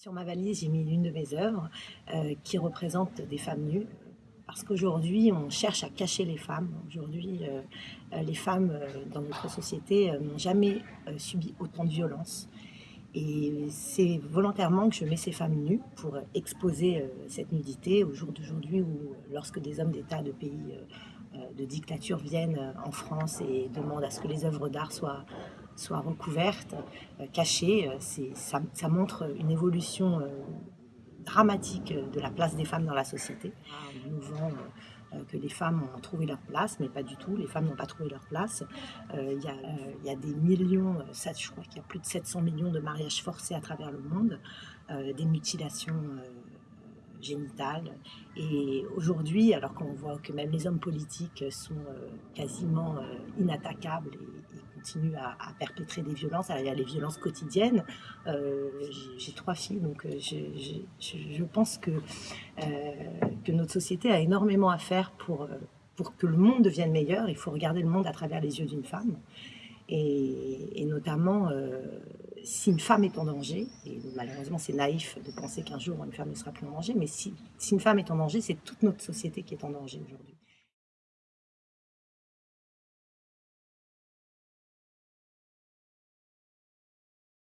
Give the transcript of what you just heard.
Sur ma valise, j'ai mis l'une de mes œuvres euh, qui représente des femmes nues. Parce qu'aujourd'hui, on cherche à cacher les femmes. Aujourd'hui, euh, euh, les femmes dans notre société n'ont jamais subi autant de violence. Et c'est volontairement que je mets ces femmes nues pour exposer cette nudité au jour d'aujourd'hui où lorsque des hommes d'État de pays de dictature viennent en France et demandent à ce que les œuvres d'art soient soit recouverte, euh, cachée. Euh, ça, ça, montre une évolution euh, dramatique de la place des femmes dans la société. On nous vend que les femmes ont trouvé leur place, mais pas du tout. Les femmes n'ont pas trouvé leur place. Il y, y, a des millions, ça, je crois qu'il y a plus de 700 millions de mariages forcés à travers le monde, des mutilations génitales. Et aujourd'hui, alors qu'on voit que même les hommes politiques sont quasiment inattaquables et, continuent à, perpétrer des violences, a les violences quotidiennes. Euh, j'ai trois filles, donc euh, je, pense que, euh, que notre société a énormément à faire pour, pour que le monde devienne meilleur. Il faut regarder le monde à travers les yeux d'une femme. Et, notamment, si une femme est en danger, et malheureusement c'est naïf de penser qu'un jour une femme ne sera plus en danger, mais si, si une femme est en danger, c'est toute notre société qui est en danger aujourd'hui.